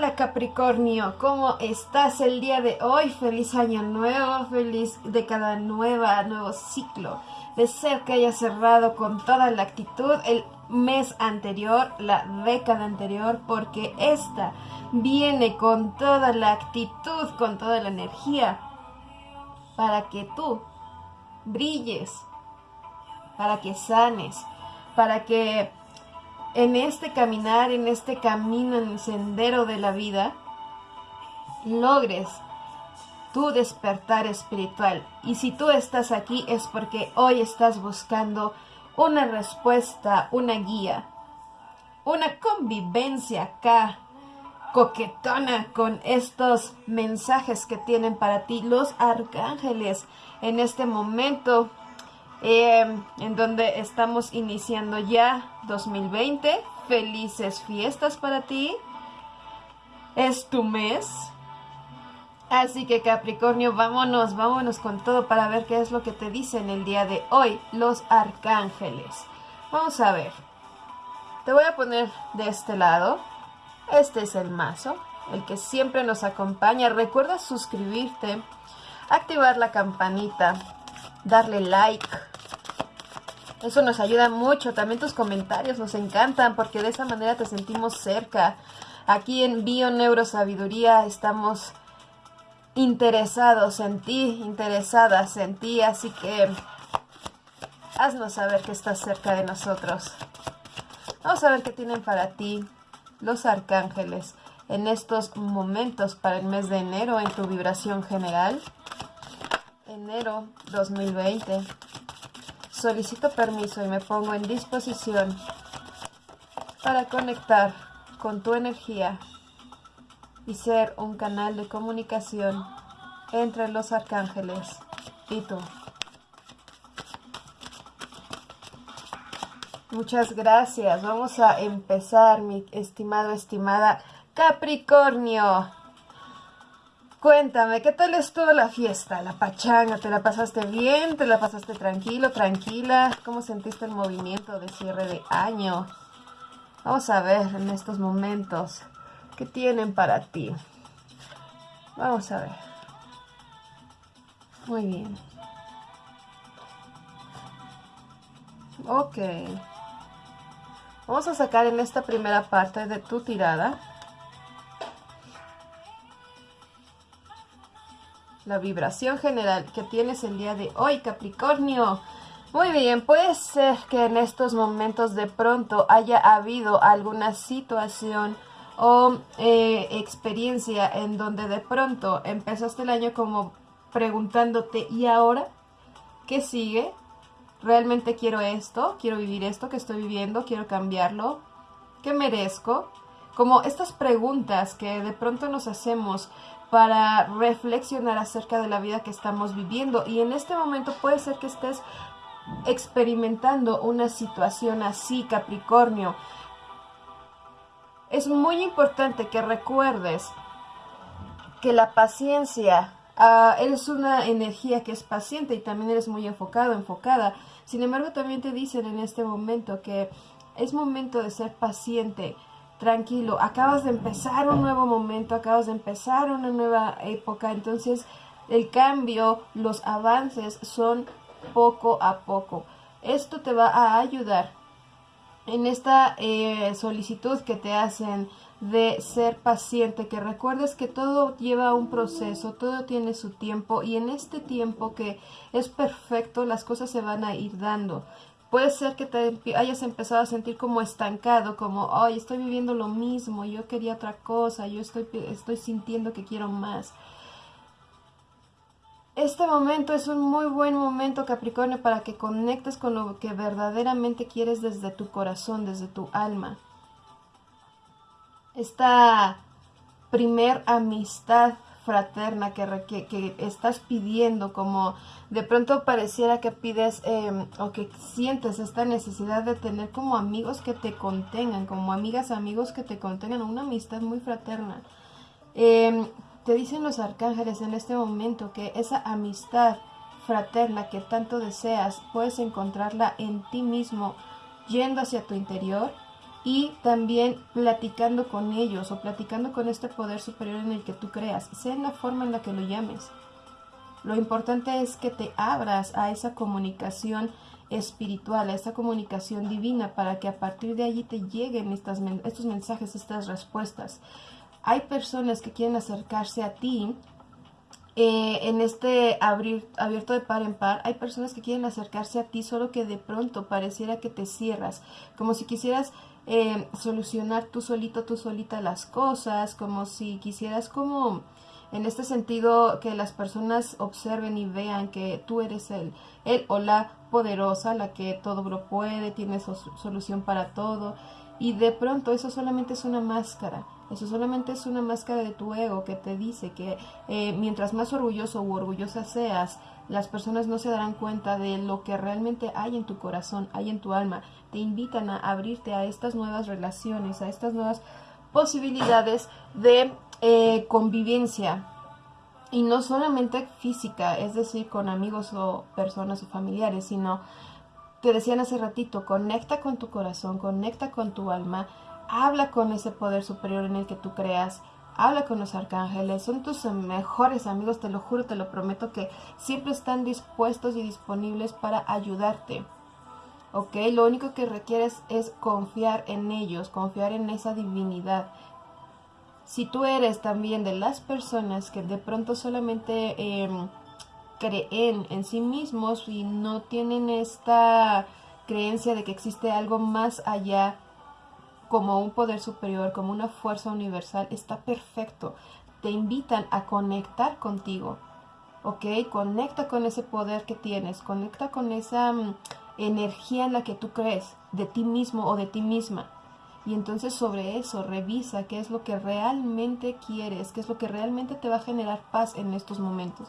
Hola Capricornio, ¿cómo estás el día de hoy? Feliz año nuevo, feliz de cada nueva, nuevo ciclo. Deseo que haya cerrado con toda la actitud el mes anterior, la década anterior, porque esta viene con toda la actitud, con toda la energía, para que tú brilles, para que sanes, para que en este caminar, en este camino, en el sendero de la vida, logres tu despertar espiritual. Y si tú estás aquí es porque hoy estás buscando una respuesta, una guía, una convivencia acá coquetona con estos mensajes que tienen para ti los arcángeles en este momento Em, en donde estamos iniciando ya 2020. Felices fiestas para ti. Es tu mes. Así que Capricornio, vámonos, vámonos con todo para ver qué es lo que te dicen el día de hoy los arcángeles. Vamos a ver. Te voy a poner de este lado. Este es el mazo, el que siempre nos acompaña. Recuerda suscribirte, activar la campanita, darle like eso nos ayuda mucho. También tus comentarios nos encantan porque de esa manera te sentimos cerca. Aquí en Bio Neurosabiduría estamos interesados en ti, interesadas en ti, así que haznos saber que estás cerca de nosotros. Vamos a ver qué tienen para ti los arcángeles en estos momentos para el mes de enero en tu vibración general. Enero 2020. Solicito permiso y me pongo en disposición para conectar con tu energía y ser un canal de comunicación entre los arcángeles y tú. Muchas gracias. Vamos a empezar, mi estimado, estimada Capricornio. Cuéntame, ¿qué tal estuvo la fiesta, la pachanga? ¿Te la pasaste bien? ¿Te la pasaste tranquilo, tranquila? ¿Cómo sentiste el movimiento de cierre de año? Vamos a ver en estos momentos qué tienen para ti. Vamos a ver. Muy bien. Ok. Vamos a sacar en esta primera parte de tu tirada la vibración general que tienes el día de hoy, Capricornio. Muy bien, puede ser que en estos momentos de pronto haya habido alguna situación o eh, experiencia en donde de pronto empezaste el año como preguntándote, ¿y ahora qué sigue? ¿Realmente quiero esto? ¿Quiero vivir esto que estoy viviendo? ¿Quiero cambiarlo? ¿Qué merezco? Como estas preguntas que de pronto nos hacemos para reflexionar acerca de la vida que estamos viviendo. Y en este momento puede ser que estés experimentando una situación así, Capricornio. Es muy importante que recuerdes que la paciencia uh, es una energía que es paciente y también eres muy enfocado, enfocada. Sin embargo, también te dicen en este momento que es momento de ser paciente, tranquilo, acabas de empezar un nuevo momento, acabas de empezar una nueva época, entonces el cambio, los avances son poco a poco. Esto te va a ayudar en esta eh, solicitud que te hacen de ser paciente, que recuerdes que todo lleva un proceso, todo tiene su tiempo y en este tiempo que es perfecto las cosas se van a ir dando. Puede ser que te hayas empezado a sentir como estancado, como, ay, estoy viviendo lo mismo, yo quería otra cosa, yo estoy, estoy sintiendo que quiero más. Este momento es un muy buen momento, Capricornio, para que conectes con lo que verdaderamente quieres desde tu corazón, desde tu alma. Esta primer amistad fraterna que, que, estás pidiendo, como de pronto pareciera que pides em, o que sientes esta necesidad de tener como amigos que te contengan, como amigas, amigos que te contengan, una amistad muy fraterna. Em, te dicen los arcángeles en este momento que esa amistad fraterna que tanto deseas, puedes encontrarla en ti mismo, yendo hacia tu interior y también platicando con ellos o platicando con este poder superior en el que tú creas, sea en la forma en la que lo llames. Lo importante es que te abras a esa comunicación espiritual, a esa comunicación divina, para que a partir de allí te lleguen estas, estos mensajes, estas respuestas. Hay personas que quieren acercarse a ti eh, en este abrir, abierto de par en par, hay personas que quieren acercarse a ti, solo que de pronto pareciera que te cierras, como si quisieras eh, solucionar tú solito, tú solita las cosas, como si quisieras como en este sentido que las personas observen y vean que tú eres el, el o la poderosa, la que todo lo puede, tiene solución para todo y de pronto eso solamente es una máscara. Eso solamente es una máscara de tu ego que te dice que eh, mientras más orgulloso u orgullosa seas, las personas no se darán cuenta de lo que realmente hay en tu corazón, hay en tu alma. Te invitan a abrirte a estas nuevas relaciones, a estas nuevas posibilidades de eh, convivencia. Y no solamente física, es decir, con amigos o personas o familiares, sino, te decían hace ratito, conecta con tu corazón, conecta con tu alma, habla con ese poder superior en el que tú creas, habla con los arcángeles, son tus mejores amigos, te lo juro, te lo prometo que siempre están dispuestos y disponibles para ayudarte. ¿Ok? Lo único que requieres es confiar en ellos, confiar en esa divinidad. Si tú eres también de las personas que de pronto solamente em, creen en sí mismos y no tienen esta creencia de que existe algo más allá como un poder superior, como una fuerza universal, está perfecto. Te invitan a conectar contigo, ¿ok? Conecta con ese poder que tienes, conecta con esa mm, energía en la que tú crees, de ti mismo o de ti misma. Y entonces sobre eso revisa qué es lo que realmente quieres, qué es lo que realmente te va a generar paz en estos momentos.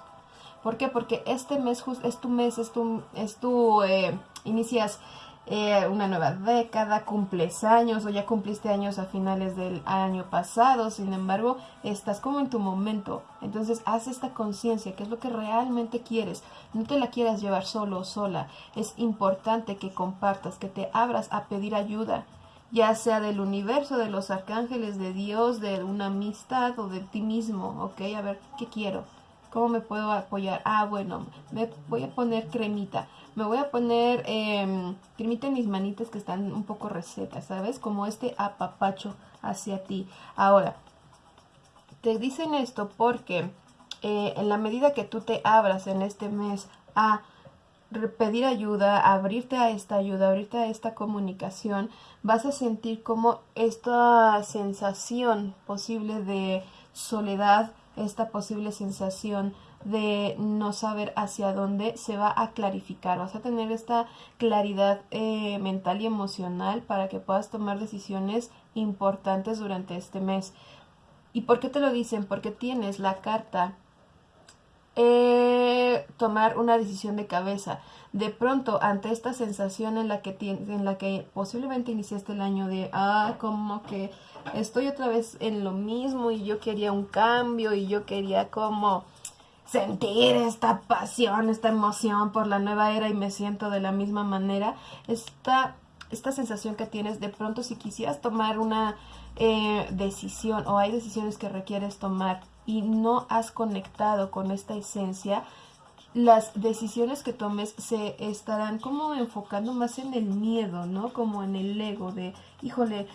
¿Por qué? Porque este mes es tu mes, es tu, es tu eh, inicias eh, una nueva década, cumples años o ya cumpliste años a finales del año pasado, sin embargo, estás como en tu momento. Entonces, haz esta conciencia, que es lo que realmente quieres. No te la quieras llevar solo o sola. Es importante que compartas, que te abras a pedir ayuda, ya sea del universo, de los arcángeles, de Dios, de una amistad o de ti mismo, ¿ok? A ver, ¿qué quiero? ¿Cómo me puedo apoyar? Ah, bueno, me voy a poner cremita me voy a poner eh, en mis manitas que están un poco recetas, ¿sabes? Como este apapacho hacia ti. Ahora, te dicen esto porque eh, en la medida que tú te abras en este mes a pedir ayuda, abrirte a esta ayuda, abrirte a esta comunicación, vas a sentir como esta sensación posible de soledad, esta posible sensación de no saber hacia dónde se va a clarificar. Vas a tener esta claridad eh, mental y emocional para que puedas tomar decisiones importantes durante este mes. ¿Y por qué te lo dicen? Porque tienes la carta eh, tomar una decisión de cabeza. De pronto, ante esta sensación en la que, en la que posiblemente iniciaste el año de, ah, como que estoy otra vez en lo mismo y yo quería un cambio y yo quería como sentir esta pasión, esta emoción por la nueva era y me siento de la misma manera, esta, esta sensación que tienes de pronto si quisieras tomar una eh, decisión o hay decisiones que requieres tomar y no has conectado con esta esencia, las decisiones que tomes se estarán como enfocando más en el miedo, ¿no? Como en el ego de, híjole,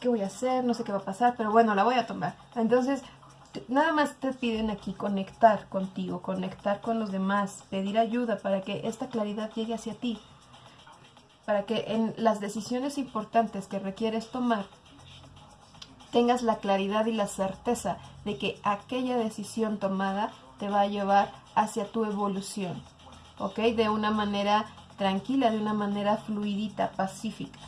¿qué voy a hacer? No sé qué va a pasar, pero bueno, la voy a tomar. Entonces, nada más te piden aquí conectar contigo, conectar con los demás, pedir ayuda para que esta claridad llegue hacia ti, para que en las decisiones importantes que requieres tomar tengas la claridad y la certeza de que aquella decisión tomada te va a llevar hacia tu evolución, ¿ok? De una manera tranquila, de una manera fluidita, pacífica.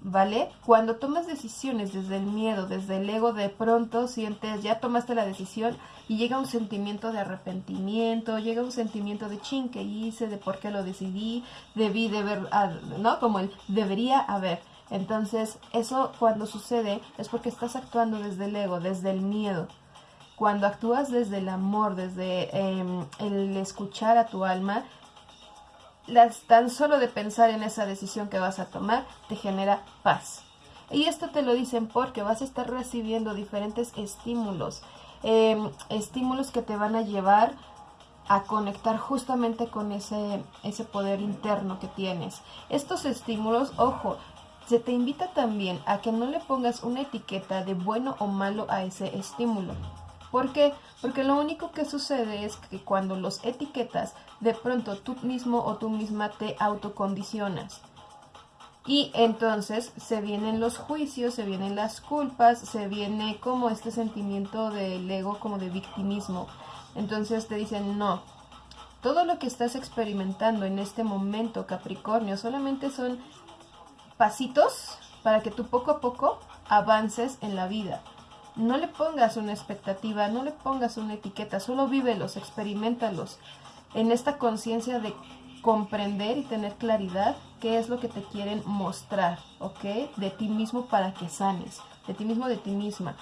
¿vale? Cuando tomas decisiones desde el miedo, desde el ego, de pronto sientes, ya tomaste la decisión y llega un sentimiento de arrepentimiento, llega un sentimiento de ching que hice, de por qué lo decidí, debí de ver, ah, ¿no? Como el debería haber. Entonces, eso cuando sucede es porque estás actuando desde el ego, desde el miedo. Cuando actúas desde el amor, desde em, el escuchar a tu alma, tan solo de pensar en esa decisión que vas a tomar te genera paz. Y esto te lo dicen porque vas a estar recibiendo diferentes estímulos, em, estímulos que te van a llevar a conectar justamente con ese, ese poder interno que tienes. Estos estímulos, ojo, se te invita también a que no le pongas una etiqueta de bueno o malo a ese estímulo. ¿Por qué? Porque lo único que sucede es que cuando los etiquetas, de pronto tú mismo o tú misma te autocondicionas. Y entonces se vienen los juicios, se vienen las culpas, se viene como este sentimiento del ego, como de victimismo. Entonces te dicen, no, todo lo que estás experimentando en este momento, Capricornio, solamente son pasitos para que tú poco a poco avances en la vida. No le pongas una expectativa, no le pongas una etiqueta, solo vívelos, experimentalos en esta conciencia de comprender y tener claridad qué es lo que te quieren mostrar, ¿ok? De ti mismo para que sanes, de ti mismo, de ti misma.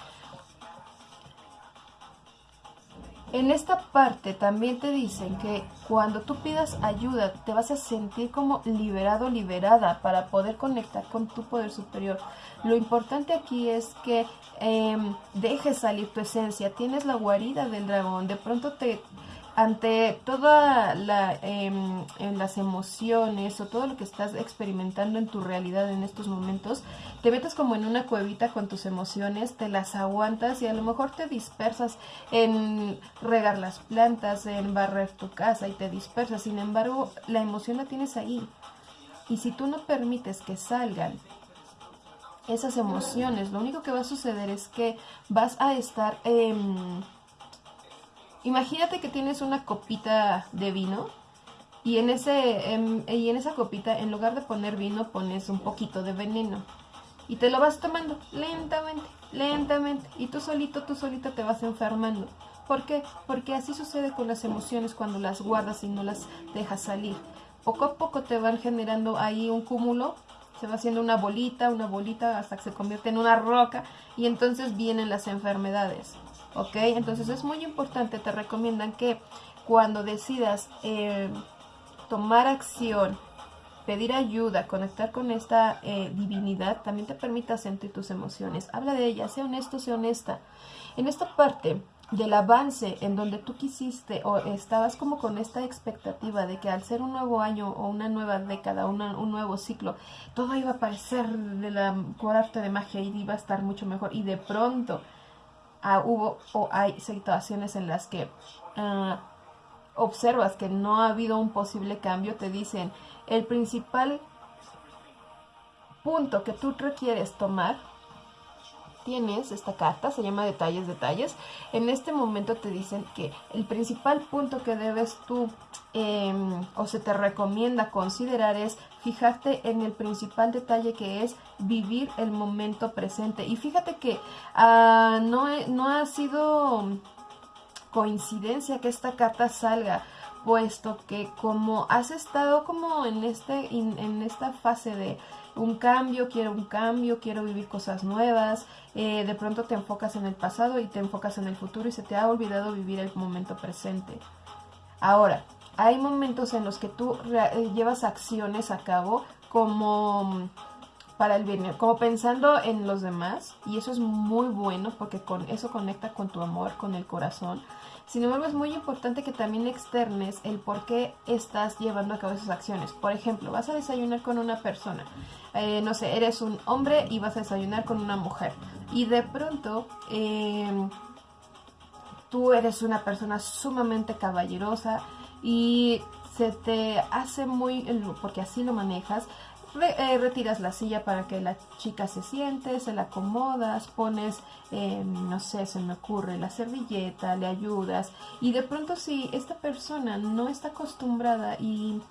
En esta parte también te dicen que cuando tú pidas ayuda te vas a sentir como liberado, liberada para poder conectar con tu poder superior. Lo importante aquí es que em, dejes salir tu esencia. Tienes la guarida del dragón. De pronto te ante todas la, em, las emociones o todo lo que estás experimentando en tu realidad en estos momentos, te metes como en una cuevita con tus emociones, te las aguantas y a lo mejor te dispersas en regar las plantas, en barrer tu casa y te dispersas. Sin embargo, la emoción la tienes ahí. Y si tú no permites que salgan esas emociones, lo único que va a suceder es que vas a estar... Em, Imagínate que tienes una copita de vino y en, ese, en, y en esa copita, en lugar de poner vino, pones un poquito de veneno. Y te lo vas tomando lentamente, lentamente. Y tú solito, tú solita te vas enfermando. ¿Por qué? Porque así sucede con las emociones cuando las guardas y no las dejas salir. Poco a poco te van generando ahí un cúmulo, se va haciendo una bolita, una bolita hasta que se convierte en una roca y entonces vienen las enfermedades. ¿Ok? Entonces es muy importante, te recomiendan que cuando decidas eh, tomar acción, pedir ayuda, conectar con esta eh, divinidad, también te permita sentir tus emociones. Habla de ella, sea honesto, sea honesta. En esta parte del avance en donde tú quisiste o estabas como con esta expectativa de que al ser un nuevo año o una nueva década, un nuevo ciclo, todo iba a parecer de la arte de magia y iba a estar mucho mejor y de pronto Ah, hubo o hay situaciones en las que ah, observas que no ha habido un posible cambio, te dicen el principal punto que tú requieres tomar tienes esta carta, se llama detalles, detalles. En este momento te dicen que el principal punto que debes tú em, o se te recomienda considerar es fijarte en el principal detalle que es vivir el momento presente. Y fíjate que ah, no, no ha sido coincidencia que esta carta salga puesto que como has estado como en este en esta fase de un cambio, quiero un cambio, quiero vivir cosas nuevas, eh, de pronto te enfocas en el pasado y te enfocas en el futuro y se te ha olvidado vivir el momento presente. Ahora, hay momentos en los que tú eh, llevas acciones a cabo como para el bien, como pensando en los demás y eso es muy bueno porque con eso conecta con tu amor, con el corazón. Sin embargo, es muy importante que también externes el por qué estás llevando a cabo esas acciones. Por ejemplo, vas a desayunar con una persona, eh, no sé, eres un hombre y vas a desayunar con una mujer. Y de pronto, em, tú eres una persona sumamente caballerosa y se te hace muy, porque así lo manejas, eh, retiras la silla para que la chica se siente, se la acomodas, pones, eh, no sé, se me ocurre, la servilleta, le ayudas. Y de pronto si esta persona no está acostumbrada y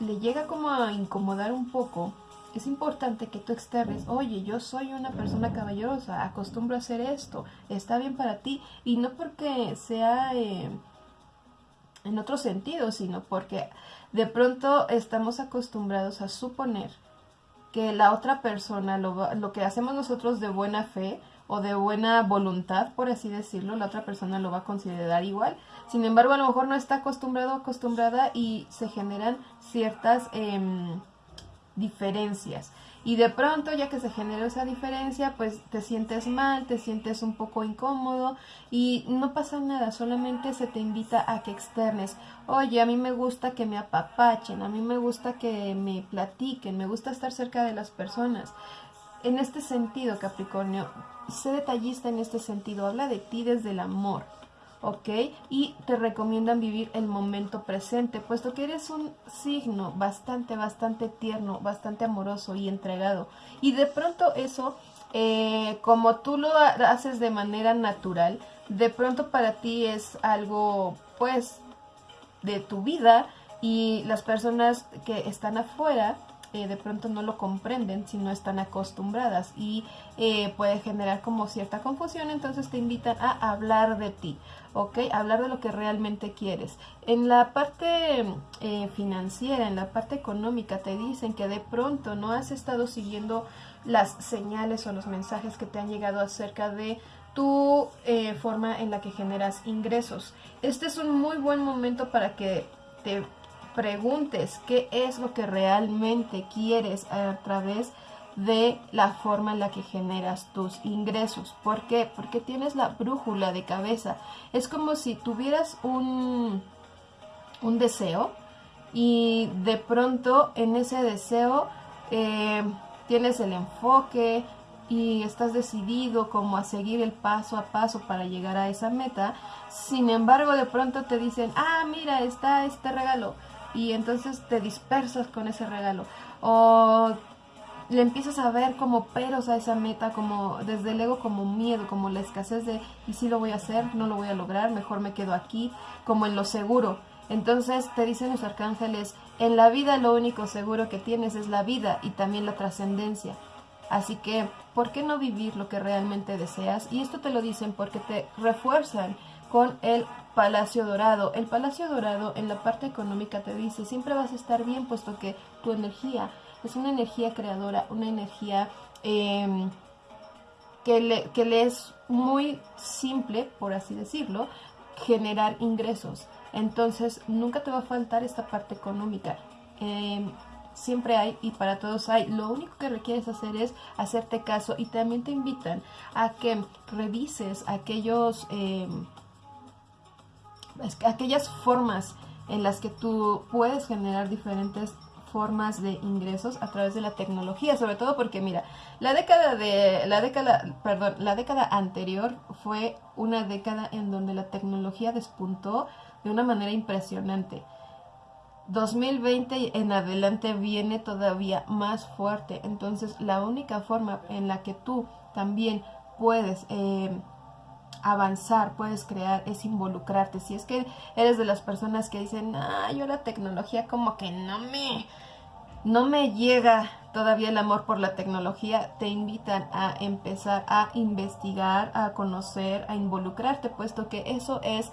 le llega como a incomodar un poco, es importante que tú externes, oye, yo soy una persona caballerosa, acostumbro a hacer esto, está bien para ti, y no porque sea eh, en otro sentido, sino porque de pronto estamos acostumbrados a suponer que la otra persona, lo, lo que hacemos nosotros de buena fe o de buena voluntad, por así decirlo, la otra persona lo va a considerar igual. Sin embargo, a lo mejor no está acostumbrado o acostumbrada y se generan ciertas em, diferencias. Y de pronto, ya que se generó esa diferencia, pues te sientes mal, te sientes un poco incómodo y no pasa nada, solamente se te invita a que externes. Oye, a mí me gusta que me apapachen, a mí me gusta que me platiquen, me gusta estar cerca de las personas. En este sentido, Capricornio, sé detallista en este sentido, habla de ti desde el amor ¿ok? Y te recomiendan vivir el momento presente, puesto que eres un signo bastante, bastante tierno, bastante amoroso y entregado. Y de pronto eso, eh, como tú lo haces de manera natural, de pronto para ti es algo, pues, de tu vida y las personas que están afuera eh, de pronto no lo comprenden si no están acostumbradas y eh, puede generar como cierta confusión, entonces te invitan a hablar de ti, ¿ok? Hablar de lo que realmente quieres. En la parte eh, financiera, en la parte económica, te dicen que de pronto no has estado siguiendo las señales o los mensajes que te han llegado acerca de tu forma en la que generas ingresos. Este es un muy buen momento para que te preguntes qué es lo que realmente quieres a través de la forma en la que generas tus ingresos. ¿Por qué? Porque tienes la brújula de cabeza. Es como si tuvieras un, un deseo y de pronto en ese deseo eh, tienes el enfoque y estás decidido como a seguir el paso a paso para llegar a esa meta. Sin embargo, de pronto te dicen, ah, mira, está este regalo y entonces te dispersas con ese regalo o le empiezas a ver como peros a esa meta, como desde el ego como miedo, como la escasez de y si lo voy a hacer, no lo voy a lograr, mejor me quedo aquí, como en lo seguro. Entonces te dicen los arcángeles, en la vida lo único seguro que tienes es la vida y también la trascendencia. Así que, ¿por qué no vivir lo que realmente deseas? Y esto te lo dicen porque te refuerzan con el Palacio Dorado. El Palacio Dorado en la parte económica te dice, siempre vas a estar bien puesto que tu energía es una energía creadora, una energía em, que, le, que le es muy simple, por así decirlo, generar ingresos. Entonces nunca te va a faltar esta parte económica. Em, siempre hay y para todos hay. Lo único que requieres hacer es hacerte caso y también te invitan a que revises aquellos... Eh, aquellas formas en las que tú puedes generar diferentes formas de ingresos a través de la tecnología, sobre todo porque mira, la década de la década, perdón, la década anterior fue una década en donde la tecnología despuntó de una manera impresionante. 2020 en adelante viene todavía más fuerte, entonces la única forma en la que tú también puedes eh, avanzar, puedes crear, es involucrarte. Si es que eres de las personas que dicen, ah, yo la tecnología como que no me, no me llega todavía el amor por la tecnología, te invitan a empezar a investigar, a conocer, a involucrarte, puesto que eso es,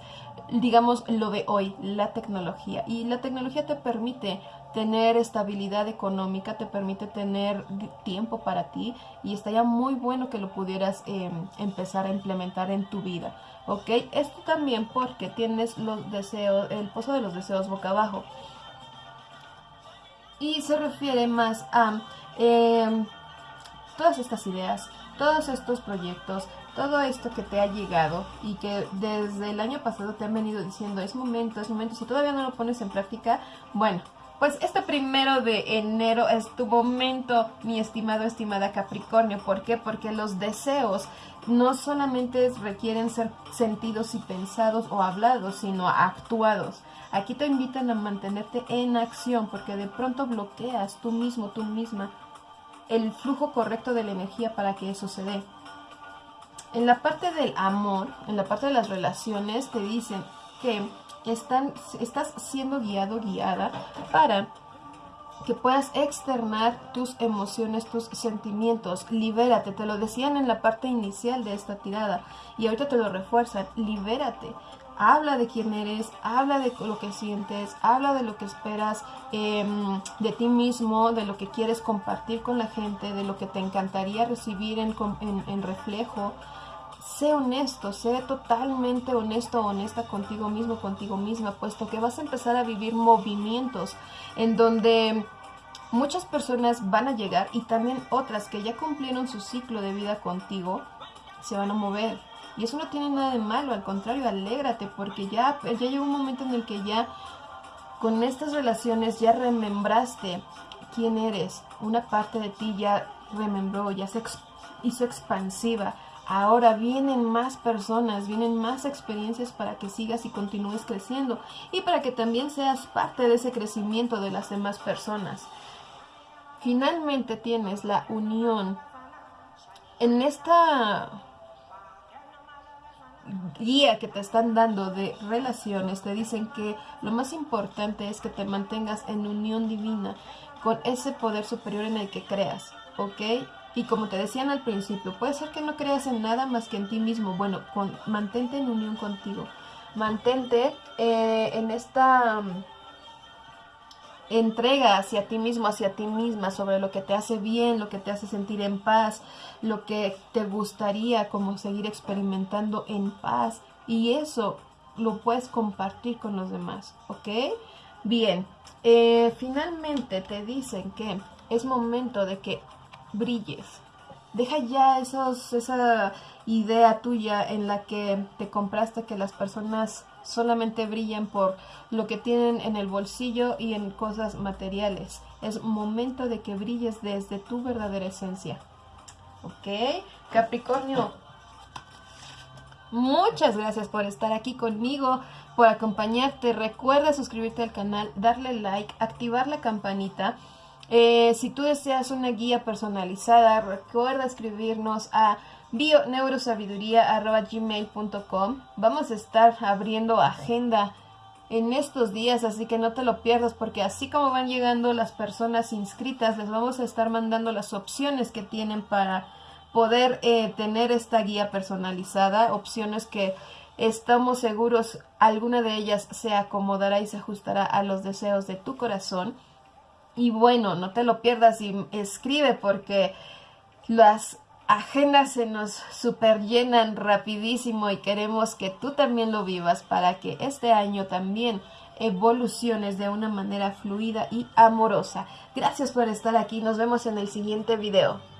digamos, lo de hoy, la tecnología. Y la tecnología te permite tener estabilidad económica, te permite tener tiempo para ti y estaría muy bueno que lo pudieras em, empezar a implementar en tu vida, ¿ok? Esto también porque tienes los deseos, el pozo de los deseos boca abajo y se refiere más a em, todas estas ideas, todos estos proyectos, todo esto que te ha llegado y que desde el año pasado te han venido diciendo es momento, es momento, si todavía no lo pones en práctica, bueno, pues este primero de enero es tu momento, mi estimado, estimada Capricornio. ¿Por qué? Porque los deseos no solamente requieren ser sentidos y pensados o hablados, sino actuados. Aquí te invitan a mantenerte en acción porque de pronto bloqueas tú mismo, tú misma, el flujo correcto de la energía para que eso se dé. En la parte del amor, en la parte de las relaciones, te dicen que están, estás siendo guiado, guiada para que puedas externar tus emociones, tus sentimientos. Libérate, te lo decían en la parte inicial de esta tirada y ahorita te lo refuerzan. Libérate. Habla de quién eres, habla de lo que sientes, habla de lo que esperas em, de ti mismo, de lo que quieres compartir con la gente, de lo que te encantaría recibir en, en, en reflejo sé honesto, sé totalmente honesto o honesta contigo mismo, contigo misma, puesto que vas a empezar a vivir movimientos en donde Muchas personas van a llegar y también otras que ya cumplieron su ciclo de vida contigo se van a mover. Y eso no tiene nada de malo, al contrario, alégrate porque ya, ya llegó un momento en el que ya con estas relaciones ya remembraste quién eres. Una parte de ti ya remembró, ya se hizo expansiva. Ahora vienen más personas, vienen más experiencias para que sigas y continúes creciendo y para que también seas parte de ese crecimiento de las demás personas. Finalmente tienes la unión. En esta guía que te están dando de relaciones, te dicen que lo más importante es que te mantengas en unión divina con ese poder superior en el que creas, ¿ok? Y como te decían al principio, puede ser que no creas en nada más que en ti mismo. Bueno, mantente en unión contigo. Mantente eh, en esta mm, entrega hacia ti mismo, hacia ti misma, sobre lo que te hace bien, lo que te hace sentir en paz, lo que te gustaría como seguir experimentando en paz. Y eso lo puedes compartir con los demás, ¿ok? Bien, eh, finalmente te dicen que es momento de que brilles. Deja ya esos, esa idea tuya en la que te compraste que las personas solamente brillan por lo que tienen en el bolsillo y en cosas materiales. Es momento de que brilles desde tu verdadera esencia. ¿Ok? Capricornio, muchas gracias por estar aquí conmigo, por acompañarte. Recuerda suscribirte al canal, darle like, activar la campanita eh, si tú deseas una guía personalizada, recuerda escribirnos a bioneurosabiduría.gmail.com Vamos a estar abriendo agenda en estos días, así que no te lo pierdas porque así como van llegando las personas inscritas, les vamos a estar mandando las opciones que tienen para poder eh, tener esta guía personalizada, opciones que estamos seguros alguna de ellas se acomodará y se ajustará a los deseos de tu corazón. Y bueno, no te lo pierdas y escribe porque las agendas se nos super llenan rapidísimo y queremos que tú también lo vivas para que este año también evoluciones de una manera fluida y amorosa. Gracias por estar aquí, nos vemos en el siguiente video.